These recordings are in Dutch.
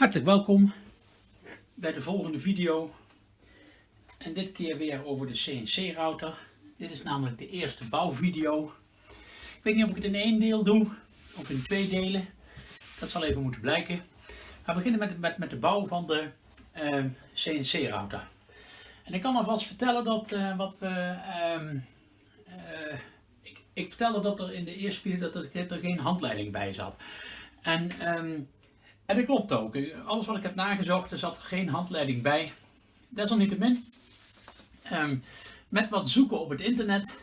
Hartelijk welkom bij de volgende video. En dit keer weer over de CNC router. Dit is namelijk de eerste bouwvideo. Ik weet niet of ik het in één deel doe of in twee delen. Dat zal even moeten blijken. We beginnen met, met, met de bouw van de CNC router. En ik kan alvast vertellen dat uh, wat we... Uh, ik, ik, vertelde dat er in de eerste video dat er, er geen handleiding bij zat. En ehm, en dat klopt ook. Alles wat ik heb nagezocht, er zat geen handleiding bij. Desalniettemin, um, met wat zoeken op het internet,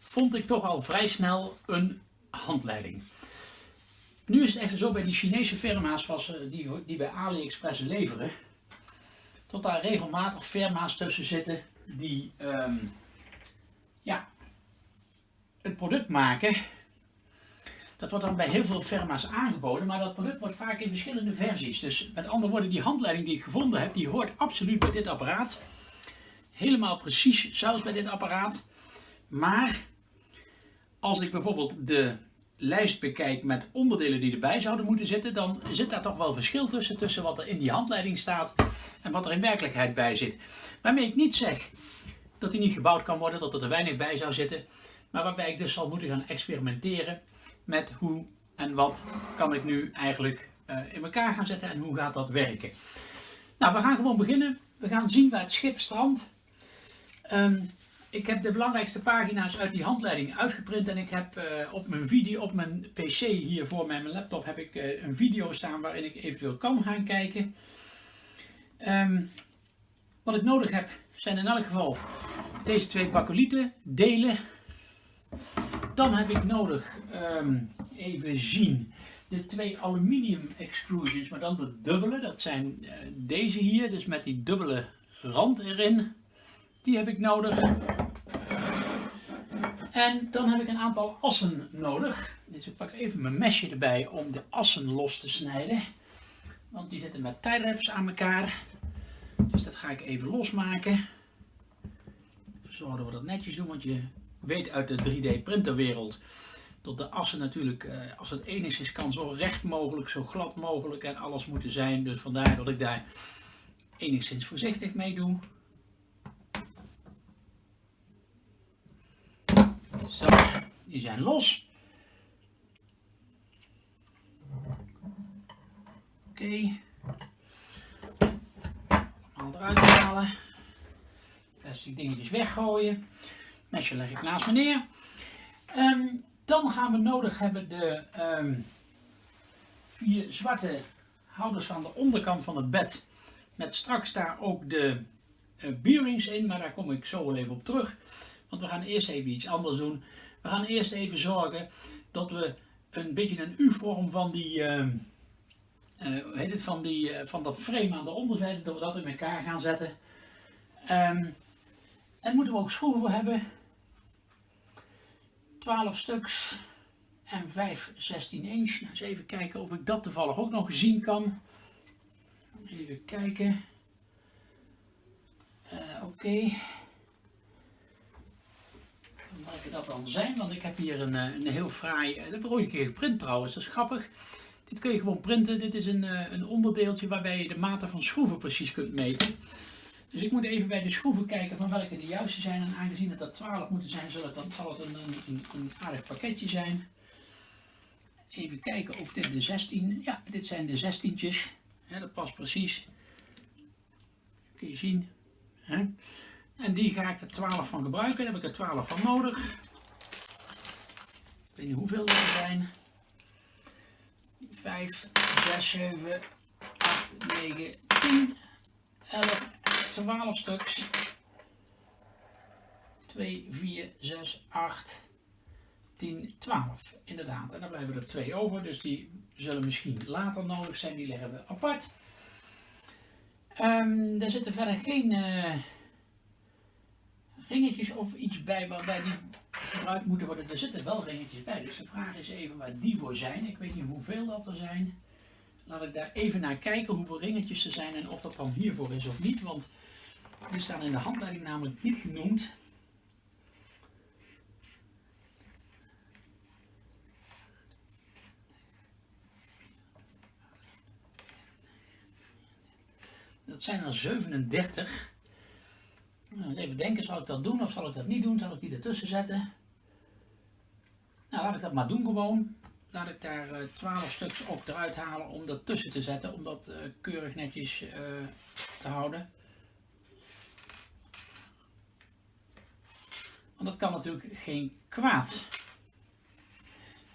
vond ik toch al vrij snel een handleiding. Nu is het echt zo bij die Chinese firma's die, die bij AliExpress leveren, tot daar regelmatig firma's tussen zitten die um, ja, het product maken dat wordt dan bij heel veel firma's aangeboden, maar dat product wordt vaak in verschillende versies. Dus met andere woorden, die handleiding die ik gevonden heb, die hoort absoluut bij dit apparaat. Helemaal precies zelfs bij dit apparaat. Maar als ik bijvoorbeeld de lijst bekijk met onderdelen die erbij zouden moeten zitten, dan zit daar toch wel verschil tussen, tussen wat er in die handleiding staat en wat er in werkelijkheid bij zit. Waarmee ik niet zeg dat die niet gebouwd kan worden, dat er te weinig bij zou zitten, maar waarbij ik dus zal moeten gaan experimenteren met hoe en wat kan ik nu eigenlijk uh, in elkaar gaan zetten en hoe gaat dat werken. Nou, we gaan gewoon beginnen. We gaan zien waar het schip strandt. Um, ik heb de belangrijkste pagina's uit die handleiding uitgeprint en ik heb uh, op mijn video, op mijn pc hier voor mij, mijn laptop, heb ik uh, een video staan waarin ik eventueel kan gaan kijken. Um, wat ik nodig heb zijn in elk geval deze twee bakolieten, delen, dan heb ik nodig, um, even zien, de twee aluminium extrusions, maar dan de dubbele. Dat zijn uh, deze hier, dus met die dubbele rand erin. Die heb ik nodig. En dan heb ik een aantal assen nodig. Dus ik pak even mijn mesje erbij om de assen los te snijden. Want die zitten met tie aan elkaar. Dus dat ga ik even losmaken. Zorgen dat we dat netjes doen, want je weet uit de 3D printerwereld dat de assen natuurlijk, eh, als het enigszins kan, zo recht mogelijk, zo glad mogelijk en alles moeten zijn. Dus vandaar dat ik daar enigszins voorzichtig mee doe. Zo, die zijn los. Oké. Okay. Allemaal eruit halen. Plastic dingetjes weggooien. Mesje leg ik naast me neer. Um, dan gaan we nodig hebben de um, vier zwarte houders aan de onderkant van het bed. Met straks daar ook de uh, bearings in, maar daar kom ik zo wel even op terug. Want we gaan eerst even iets anders doen. We gaan eerst even zorgen dat we een beetje een U-vorm van die, uh, heet het, van, die uh, van dat frame aan de onderzijde, dat we dat in elkaar gaan zetten. Um, en moeten we ook schroeven hebben 12 stuks en 5 16 inch. Nou, eens even kijken of ik dat toevallig ook nog zien kan. Even kijken. Uh, Oké. Okay. Welke dat dan zijn, want ik heb hier een, eh, een heel fraai, eh, dat heb ik ooit een keer geprint trouwens, dat is grappig. Dit kun je gewoon printen, dit is een, een onderdeeltje waarbij je de maten van schroeven precies kunt meten. Dus ik moet even bij de schroeven kijken van welke de juiste zijn. En aangezien het er 12 moeten zijn, zal het, dan, zal het een, een, een aardig pakketje zijn. Even kijken of dit de 16... Ja, dit zijn de 16'tjes. dat past precies. Kun je zien. En die ga ik er 12 van gebruiken. Daar heb ik er 12 van nodig. Ik weet niet hoeveel er zijn. 5, 6, 7, 8, 9, 10, 11, 12 stuks. 2, 4, 6, 8, 10, 12. Inderdaad. En dan blijven er twee over. Dus die zullen misschien later nodig zijn. Die leggen we apart. Um, er zitten verder geen uh, ringetjes of iets bij waarbij die gebruikt moeten worden. Er zitten wel ringetjes bij. Dus de vraag is even waar die voor zijn. Ik weet niet hoeveel dat er zijn. Laat ik daar even naar kijken hoeveel ringetjes er zijn en of dat dan hiervoor is of niet. Want die staan in de handleiding namelijk niet genoemd. dat zijn er 37. Nou, even denken, zal ik dat doen of zal ik dat niet doen? Zal ik die ertussen zetten? Nou, laat ik dat maar doen gewoon. Laat ik daar uh, 12 stuks ook eruit halen om dat tussen te zetten, om dat uh, keurig netjes uh, te houden. Want dat kan natuurlijk geen kwaad.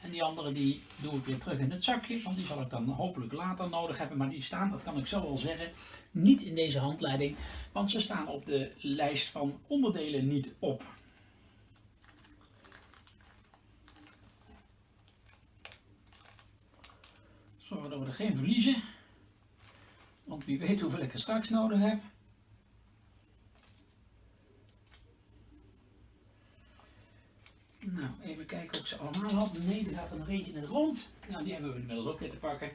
En die andere die doe ik weer terug in het zakje, want die zal ik dan hopelijk later nodig hebben. Maar die staan, dat kan ik zo wel zeggen, niet in deze handleiding, want ze staan op de lijst van onderdelen niet op. Zorgen dat we er geen verliezen, want wie weet hoeveel ik er straks nodig heb. Nou, even kijken of ik ze allemaal had. Nee, er gaat er nog eentje in rond. Nou, die hebben we inmiddels ook weer te pakken.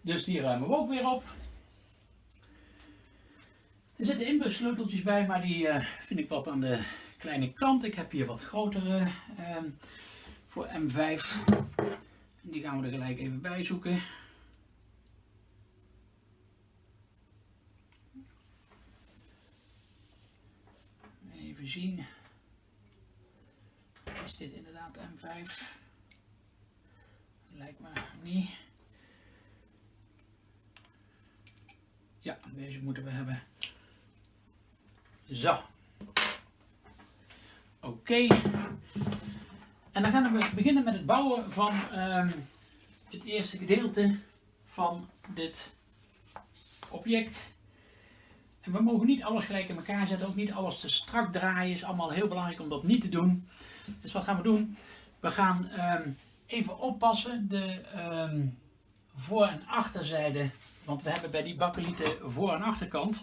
Dus die ruimen we ook weer op. Er zitten inbussleuteltjes bij, maar die uh, vind ik wat aan de kleine kant. Ik heb hier wat grotere uh, voor M5. Die gaan we er gelijk even bij zoeken. Even zien is dit inderdaad M5? Lijkt me niet. Ja, deze moeten we hebben. Zo. Oké. En dan gaan we beginnen met het bouwen van um, het eerste gedeelte van dit object. En we mogen niet alles gelijk in elkaar zetten, ook niet alles te strak draaien. is allemaal heel belangrijk om dat niet te doen. Dus wat gaan we doen? We gaan um, even oppassen de um, voor- en achterzijde, want we hebben bij die bakkelieten voor- en achterkant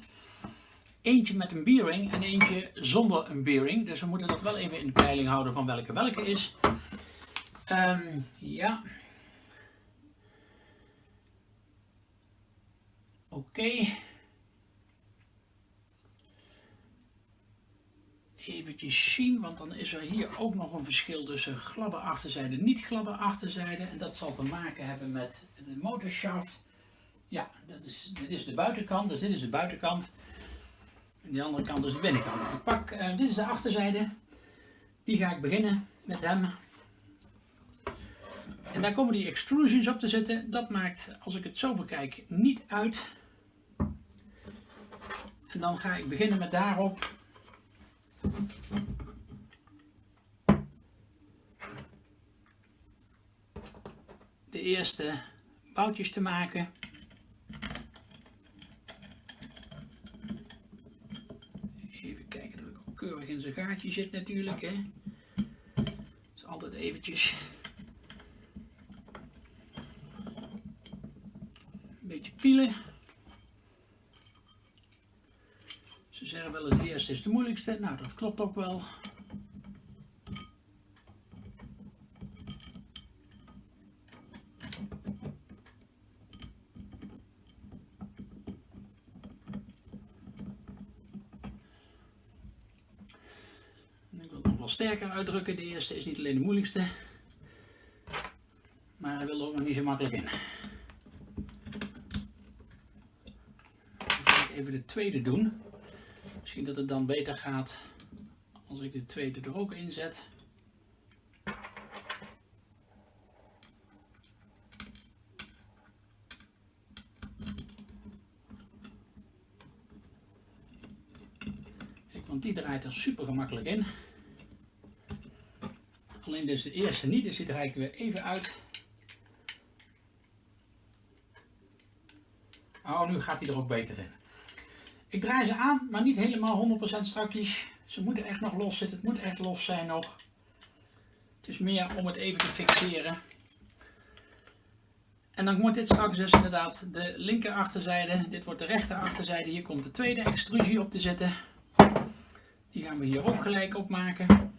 eentje met een bearing en eentje zonder een bearing. Dus we moeten dat wel even in de peiling houden van welke welke is. Um, ja. Oké. Eventjes zien, want dan is er hier ook nog een verschil tussen gladde achterzijde en niet gladde achterzijde. En dat zal te maken hebben met de motorshaft. Ja, dat is, dit is de buitenkant, dus dit is de buitenkant. En de andere kant is de binnenkant. Ik pak, uh, dit is de achterzijde. Die ga ik beginnen met hem. En daar komen die extrusions op te zitten. Dat maakt, als ik het zo bekijk, niet uit. En dan ga ik beginnen met daarop de eerste boutjes te maken. Even kijken dat ik ook keurig in zijn gaatje zit natuurlijk. Hè. Dus altijd eventjes een beetje pielen. Zeggen wel eens de eerste is de moeilijkste. Nou, dat klopt ook wel. Ik wil het nog wel sterker uitdrukken. De eerste is niet alleen de moeilijkste, maar hij wil er ook nog niet zo makkelijk in. even de tweede doen. Misschien dat het dan beter gaat als ik de tweede er ook in zet. Want die draait er super gemakkelijk in. Alleen dus de eerste niet, dus die draait er weer even uit. Oh, nu gaat hij er ook beter in. Ik draai ze aan, maar niet helemaal 100% strakjes. Ze moeten echt nog los zitten. Het moet echt los zijn nog. Het is meer om het even te fixeren. En dan wordt dit straks dus inderdaad de linker achterzijde. Dit wordt de rechter achterzijde. Hier komt de tweede extrusie op te zitten. Die gaan we hier ook gelijk op maken.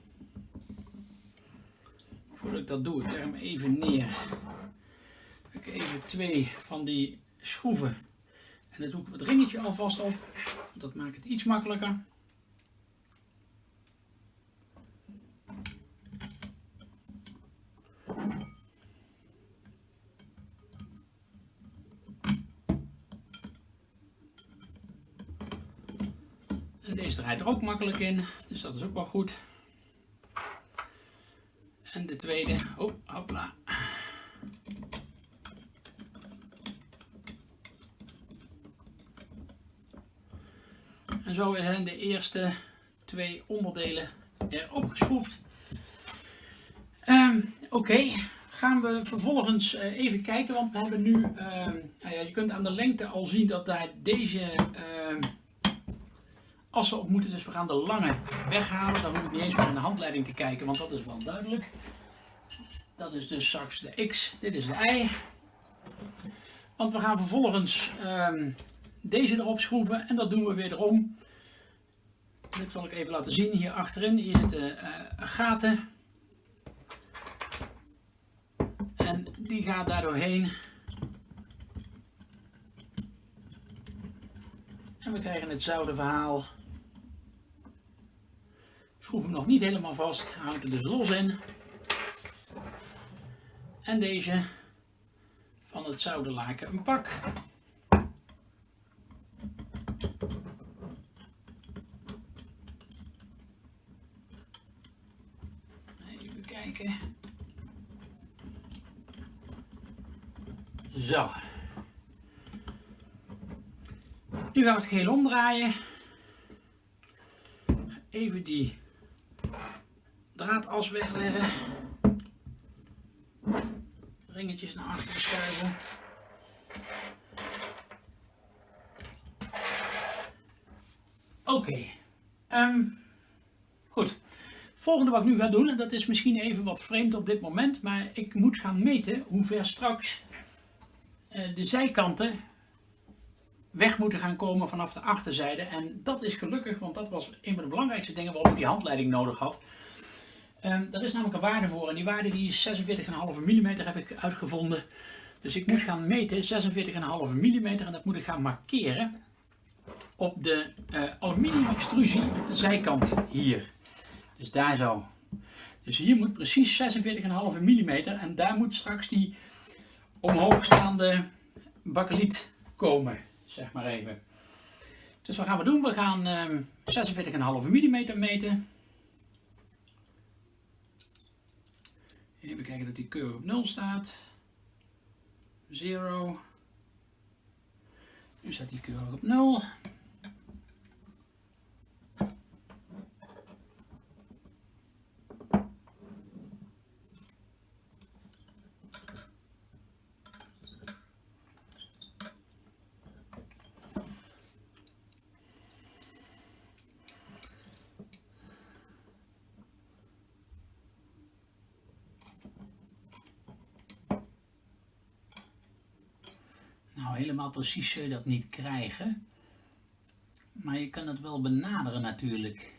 Voordat ik dat doe, ik leg hem even neer. Ik even twee van die schroeven en dan doe ik het ringetje alvast op. Dat maakt het iets makkelijker. Deze draait er ook makkelijk in, dus dat is ook wel goed. En de tweede, oh. En zo zijn de eerste twee onderdelen erop geschroefd. Um, Oké, gaan we vervolgens uh, even kijken, want we hebben nu, uh, nou ja, je kunt aan de lengte al zien dat daar deze uh, assen op moeten. Dus we gaan de lange weghalen. Dan hoef ik niet eens meer in de handleiding te kijken, want dat is wel duidelijk. Dat is dus straks de X, dit is de Y. Want we gaan vervolgens ehm, deze erop schroeven en dat doen we weer erom. Dat zal ik even laten zien. Hier achterin hier zitten uh, gaten. En die gaat daar doorheen. En we krijgen hetzelfde verhaal. Schroef hem nog niet helemaal vast, houdt er dus los in. En deze van het zouderlaken een pak. Even kijken. Zo. Nu gaan we het geheel omdraaien. Even die draadas wegleggen. Ringetjes naar achteren schuiven. Oké. Okay. Ehm, goed. Volgende wat ik nu ga doen, en dat is misschien even wat vreemd op dit moment, maar ik moet gaan meten hoe ver straks de zijkanten weg moeten gaan komen vanaf de achterzijde. En dat is gelukkig, want dat was een van de belangrijkste dingen waarom ik die handleiding nodig had. Um, is namelijk een waarde voor en die waarde die is 46,5 mm heb ik uitgevonden. Dus ik moet gaan meten 46,5 mm en dat moet ik gaan markeren op de uh, aluminium extrusie op de zijkant hier. Dus daar zo. Dus hier moet precies 46,5 mm en daar moet straks die omhoogstaande bakkeliet komen, zeg maar even. Dus wat gaan we doen? We gaan um, 46,5 mm meten. Even kijken dat die keurig op 0 staat. 0. Nu staat die keurig op 0. Helemaal precies zul je dat niet krijgen. Maar je kan het wel benaderen natuurlijk.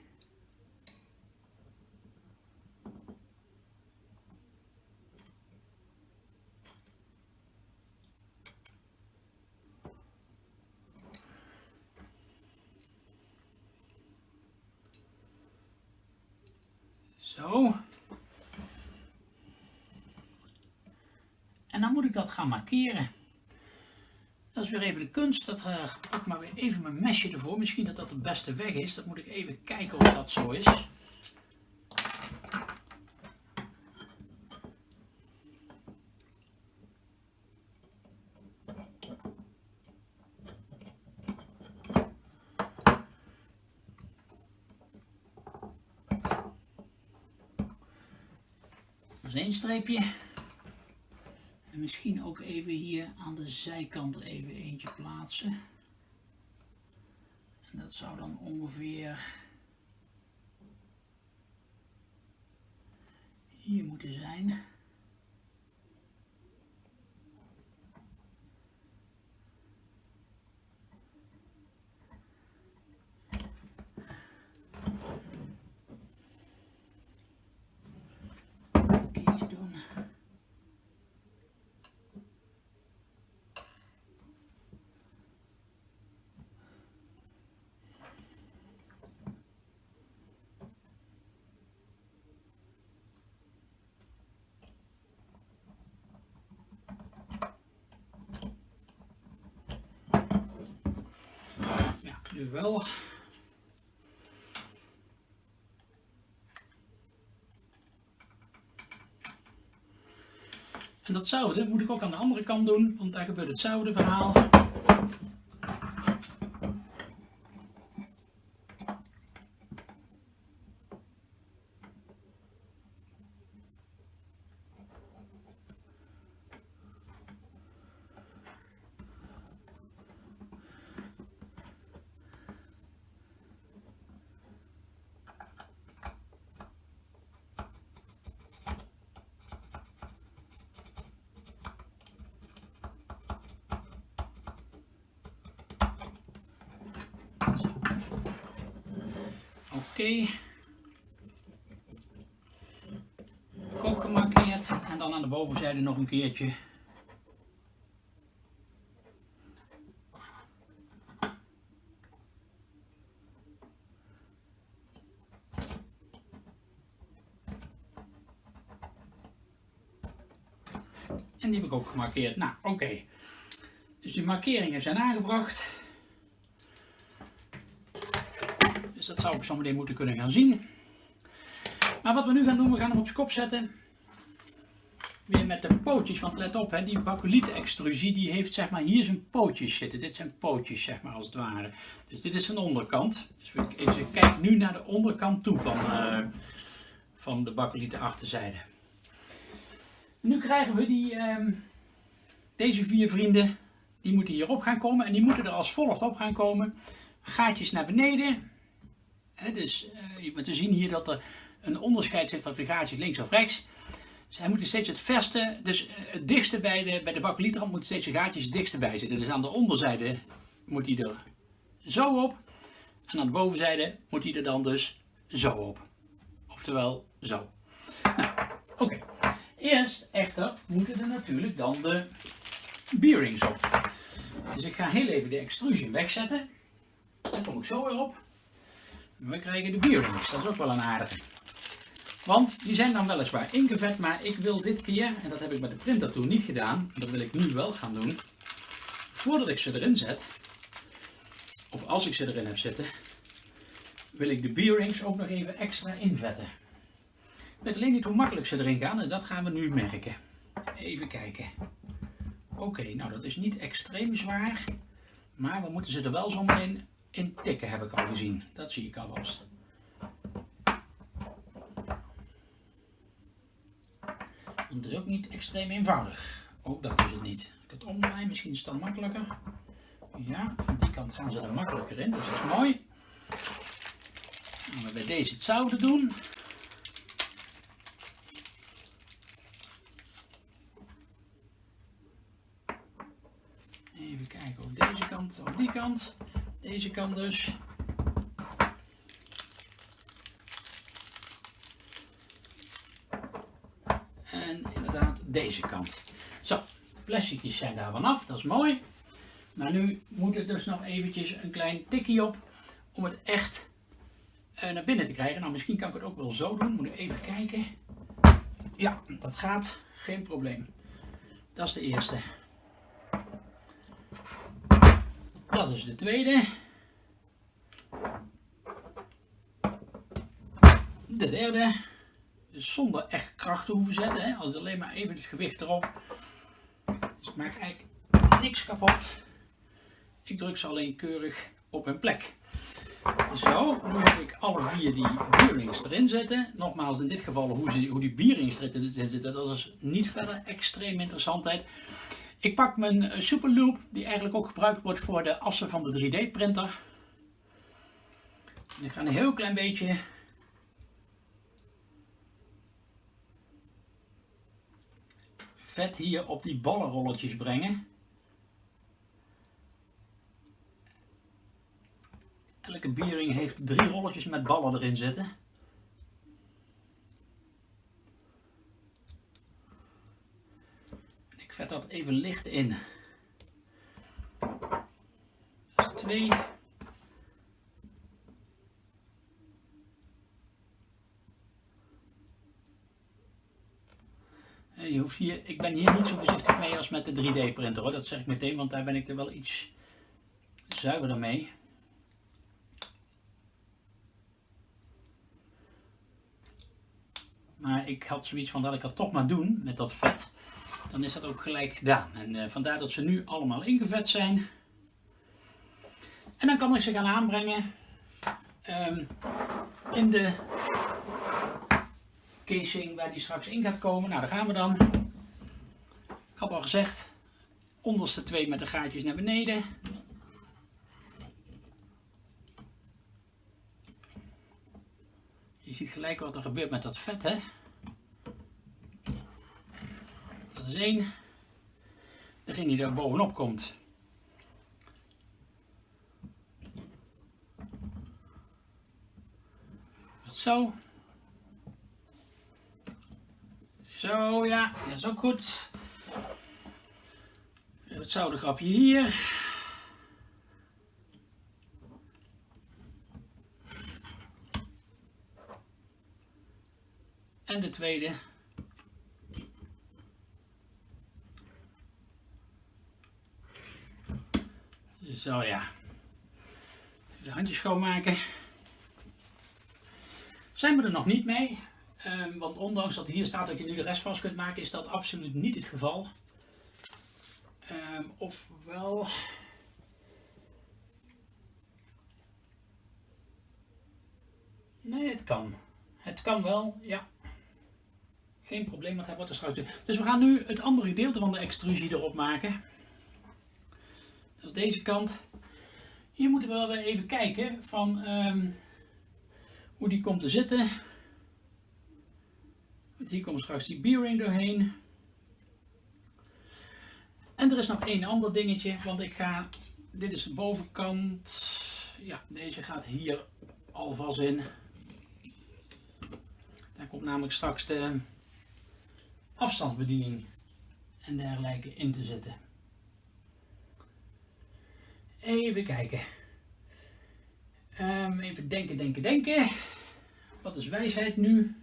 Zo. En dan moet ik dat gaan markeren. Dat is weer even de kunst. Dat uh, pak maar weer even mijn mesje ervoor. Misschien dat dat de beste weg is. Dat moet ik even kijken of dat zo is. Dat is één streepje misschien ook even hier aan de zijkant even eentje plaatsen. En dat zou dan ongeveer hier moeten zijn. Jawel. En dat zouden moet ik ook aan de andere kant doen, want daar gebeurt hetzelfde verhaal. Oké. Ook gemarkeerd en dan aan de bovenzijde nog een keertje. En die heb ik ook gemarkeerd. Nou, oké. Dus die markeringen zijn aangebracht. Dus dat zou ik zo meteen moeten kunnen gaan zien. Maar wat we nu gaan doen, we gaan hem op zijn kop zetten. Weer met de pootjes, want let op, hè, die bakuliet extrusie die heeft zeg maar hier zijn pootjes zitten. Dit zijn pootjes zeg maar als het ware. Dus dit is zijn onderkant. Dus ik kijk nu naar de onderkant toe van, uh, van de bakulieten achterzijde. Nu krijgen we die, uh, deze vier vrienden, die moeten hierop gaan komen en die moeten er als volgt op gaan komen. Gaatjes naar beneden, dus uh, we zien hier dat er een onderscheid zit van gaatjes links of rechts. Dus hij moet steeds het verste, dus eh, het dichtste bij de, bij de bakelietrand moet steeds de gaatjes het dichtste bij zitten. Dus aan de onderzijde moet hij er zo op. En aan de bovenzijde moet hij er dan dus zo op. Oftewel zo. Nou, oké. Eerst echter moeten er natuurlijk dan de bearings op. Dus ik ga heel even de extrusion wegzetten. Dan kom ik zo weer op. We krijgen de bearings, dat is ook wel een aardige. Want die zijn dan weliswaar ingevet, maar ik wil dit keer, en dat heb ik met de printer toen niet gedaan, dat wil ik nu wel gaan doen. Voordat ik ze erin zet, of als ik ze erin heb zitten, wil ik de bearings ook nog even extra invetten. Ik weet alleen niet hoe makkelijk ze erin gaan en dat gaan we nu merken. Even kijken. Oké, nou dat is niet extreem zwaar, maar we moeten ze er wel zo meteen in tikken heb ik al gezien. Dat zie ik alvast. Het is ook niet extreem eenvoudig. Ook dat is het niet. Ik het omdraai, misschien is het dan makkelijker. Ja, van die kant gaan ze er makkelijker in, dus dat is mooi. Gaan we bij deze hetzelfde doen. Even kijken op deze kant, op die kant. Deze kant dus. En inderdaad deze kant. Zo, de plasticjes zijn daar vanaf, dat is mooi. Maar nu moet er dus nog eventjes een klein tikje op om het echt uh, naar binnen te krijgen. Nou, misschien kan ik het ook wel zo doen. Moet ik even kijken. Ja, dat gaat. Geen probleem. Dat is de eerste. Dat is de tweede. De derde. Dus zonder echt kracht te hoeven zetten. Hè. Als alleen maar even het gewicht erop. Dus het maakt eigenlijk niks kapot. Ik druk ze alleen keurig op hun plek. Zo, nu heb ik alle vier die bearings erin zitten. Nogmaals, in dit geval hoe, hoe die bearings erin zitten, dat is niet verder extreem interessantheid. Ik pak mijn eh, Superloop, die eigenlijk ook gebruikt wordt voor de assen van de 3D printer. En ik ga een heel klein beetje vet hier op die ballenrolletjes brengen. Elke bearing heeft drie rolletjes met ballen erin zitten. Vet dat even licht in. Dus twee. Je hoeft hier, ik ben hier niet zo voorzichtig mee als met de 3D printer hoor, dat zeg ik meteen, want daar ben ik er wel iets zuiverder mee. Maar ik had zoiets van dat ik het toch maar doen met dat vet. Dan is dat ook gelijk gedaan. En uh, vandaar dat ze nu allemaal ingevet zijn. En dan kan ik ze gaan aanbrengen um, in de casing waar die straks in gaat komen. Nou, daar gaan we dan. Ik had al gezegd, onderste twee met de gaatjes naar beneden. Je ziet gelijk wat er gebeurt met dat vet, hè. Dat is één. Degene die daar bovenop komt. Zo. Zo, ja, dat is ook goed. Het grapje hier. En de tweede. Zo ja. De handjes schoonmaken. Zijn we er nog niet mee. Um, want ondanks dat hier staat dat je nu de rest vast kunt maken, is dat absoluut niet het geval. Um, ofwel... Nee, het kan. Het kan wel, ja. Geen probleem, want hij wordt er straks... Dus we gaan nu het andere gedeelte van de extrusie erop maken. Deze kant. Hier moeten we wel weer even kijken van um, hoe die komt te zitten. Want hier komt straks die B-ring doorheen. En er is nog één ander dingetje, want ik ga, dit is de bovenkant, ja deze gaat hier alvast in. Daar komt namelijk straks de afstandsbediening en dergelijke in te zitten. Even kijken. Um, even denken, denken, denken. Wat is wijsheid nu?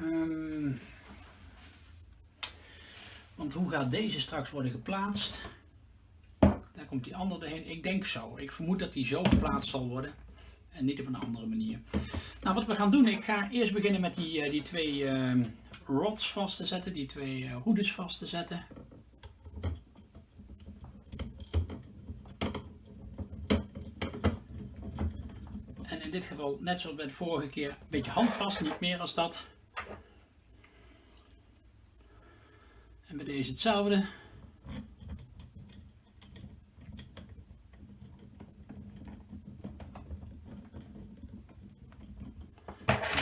Um, want hoe gaat deze straks worden geplaatst? Daar komt die andere heen. Ik denk zo. Ik vermoed dat die zo geplaatst zal worden. En niet op een andere manier. Nou, wat we gaan doen. Ik ga eerst beginnen met die, uh, die twee uh, rods vast te zetten. Die twee uh, hoedes vast te zetten. Dit geval, net zoals bij de vorige keer, een beetje handvast. Niet meer als dat. En bij deze hetzelfde.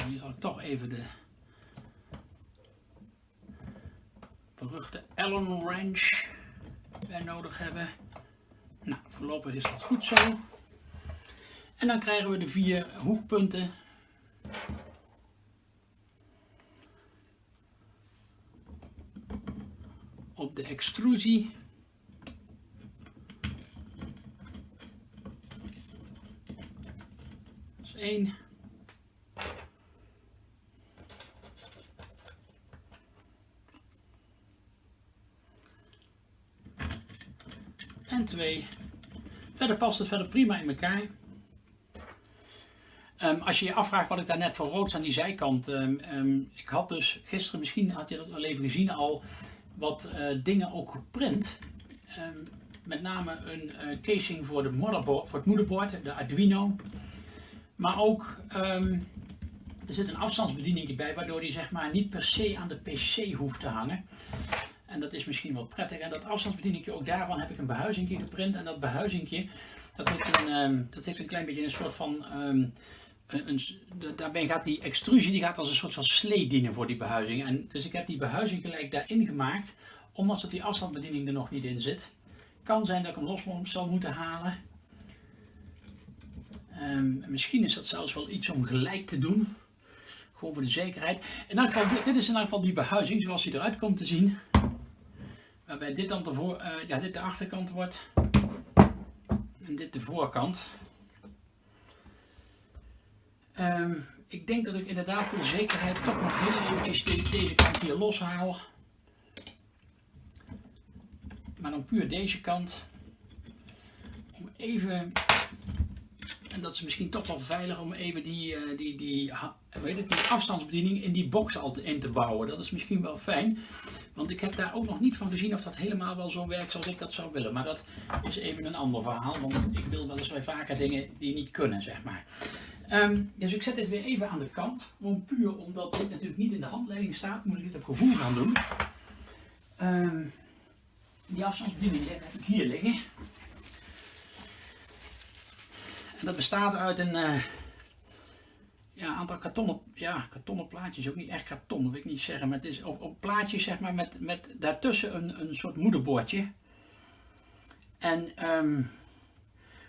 Hier zal ik toch even de beruchte Allen wrench bij nodig hebben. Nou, voorlopig is dat goed zo. En dan krijgen we de vier hoekpunten op de extrusie. Is één. En twee. Verder past het verder prima in elkaar. Um, als je je afvraagt wat ik daar net voor rood aan die zijkant. Um, um, ik had dus gisteren, misschien had je dat al even gezien al, wat uh, dingen ook geprint. Met name een uh, casing voor, de voor het moederbord, de Arduino. Maar ook, er zit een afstandsbediening bij, waardoor die zeg maar niet per se aan de PC hoeft te hangen. En dat is misschien wel prettig. En dat afstandsbediening, ook daarvan heb ik een behuizingje geprint. En dat behuizingje, dat een, dat heeft een klein beetje een soort van daarbij gaat die extrusie die gaat als een soort van slee dienen voor die behuizing. En dus ik heb die behuizing gelijk daarin gemaakt, omdat die afstandsbediening er nog niet in zit. Kan zijn dat ik hem los zal moeten halen. Um, misschien is dat zelfs wel iets om gelijk te doen. Gewoon voor de zekerheid. In elk geval, dit, is in elk geval die behuizing zoals die eruit komt te zien. Waarbij dit dan de, voor, uh, ja, dit de achterkant wordt. En dit de voorkant. Um, ik denk dat ik inderdaad voor de zekerheid toch nog heel eventjes de, deze kant hier loshaal. Maar dan puur deze kant. Om even En dat is misschien toch wel veilig om even die, uh, die, die, afstandsbediening in die box al in te bouwen. Dat is misschien wel fijn. Want ik heb daar ook nog niet van gezien of dat helemaal wel zo werkt zoals ik dat zou willen. Maar dat is even een ander verhaal. Want ik wil wel eens vaker dingen die niet kunnen, zeg maar. Um, dus ik zet dit weer even aan de kant. Gewoon puur omdat dit natuurlijk niet in de handleiding staat, moet ik dit op gevoel gaan doen. Um, die afstandsbediening heb ik hier liggen. En dat bestaat uit een uh, ja, aantal kartonnen, ja, kartonnen plaatjes. Ook niet echt karton, dat wil ik niet zeggen. Maar het is op, op plaatjes zeg maar, met, met daartussen een, een soort moederbordje. En um,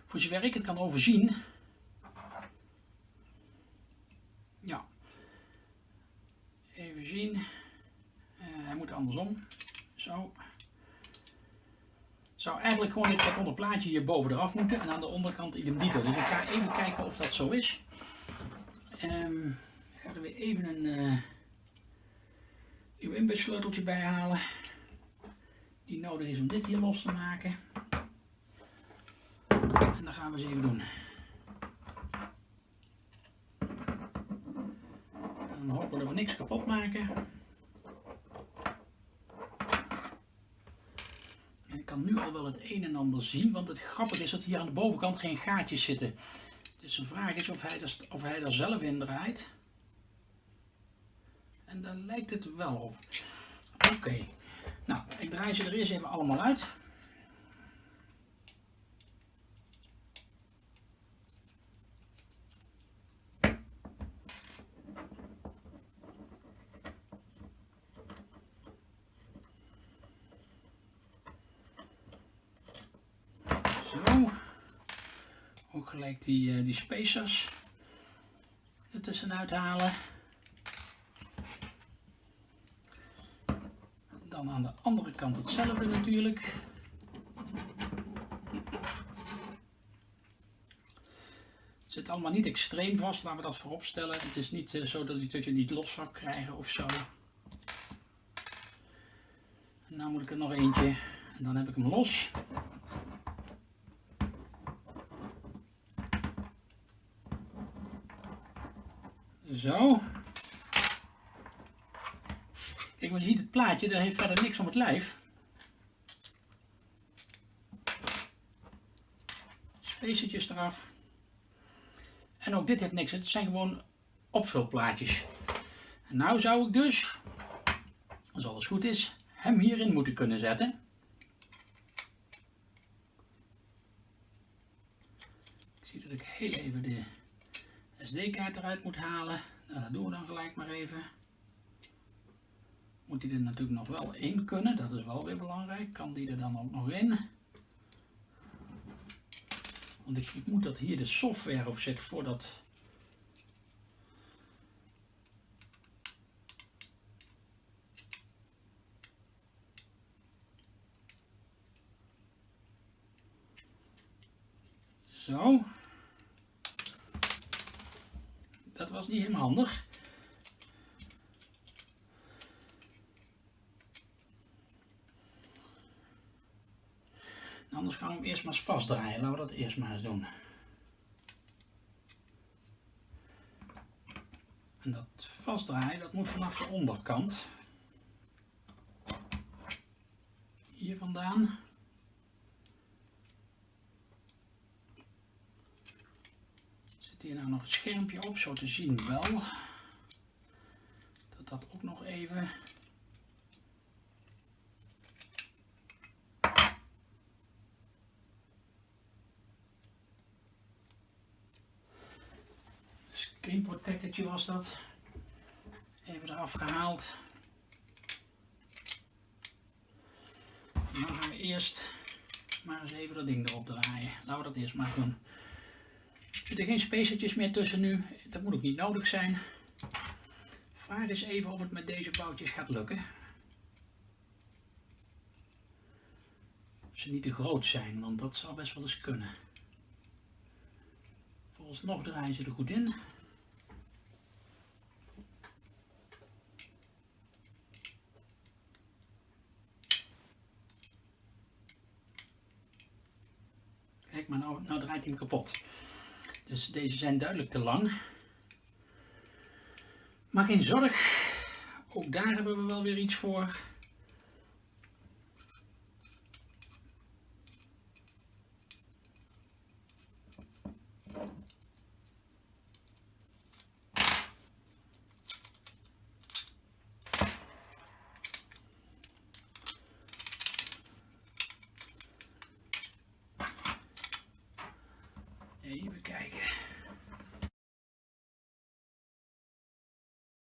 voor zover ik het kan overzien, Ja. Even zien. Uh, hij moet andersom. Zo. Zou eigenlijk gewoon dit kartonnen plaatje hier boven eraf moeten en aan de onderkant idem dito. Dus ik ga even kijken of dat zo is. Um, ik ga er weer even een uh, uw inbussleuteltje bij halen. Die nodig is om dit hier los te maken. En dat gaan we eens even doen. Dan hopen dat we niks kapot maken. En ik kan nu al wel het een en ander zien, want het grappige is dat hier aan de bovenkant geen gaatjes zitten. Dus de vraag is of hij er, of hij er zelf in draait. En daar lijkt het wel op. Oké, nou ik draai ze er eerst even allemaal uit. Gelijk die, uh, die spacers er tussenuit halen. Dan aan de andere kant hetzelfde natuurlijk. Zit allemaal niet extreem vast, laten we dat voorop stellen. Het is niet uh, zo dat je het niet los zou krijgen of zo. Nou moet ik er nog eentje en dan heb ik hem los. Zo. Kijk, maar je ziet het plaatje, dat heeft verder niks om het lijf. Spacertjes eraf. En ook dit heeft niks, het zijn gewoon opvulplaatjes. En nou zou ik dus, als alles goed is, hem hierin moeten kunnen zetten. Ik zie dat ik heel even de SD-kaart eruit moet halen. Nou, dat doen we dan gelijk maar even. Moet die er natuurlijk nog wel in kunnen, dat is wel weer belangrijk. Kan die er dan ook nog in? Want ik moet dat hier de software op zit voordat... Zo. Dat was niet helemaal handig. Anders gaan we hem eerst maar eens vastdraaien. Laten we dat eerst maar eens doen. En dat vastdraaien, dat moet vanaf de onderkant. Hier vandaan. Hier nou nog een schermpje op, zo te zien wel. Dat dat ook nog even... Screen protectortje was dat. Even eraf gehaald. En dan gaan we eerst maar eens even dat ding erop draaien. Laten we dat eerst maar doen zitten geen spacertjes meer tussen nu. Dat moet ook niet nodig zijn. Vraag eens even of het met deze boutjes gaat lukken. Of ze niet te groot zijn, want dat zou best wel eens kunnen. Volgens nog draaien ze er goed in. Kijk maar, nou, nou draait hij hem kapot. Dus deze zijn duidelijk te lang. Maar geen zorg, ook daar hebben we wel weer iets voor.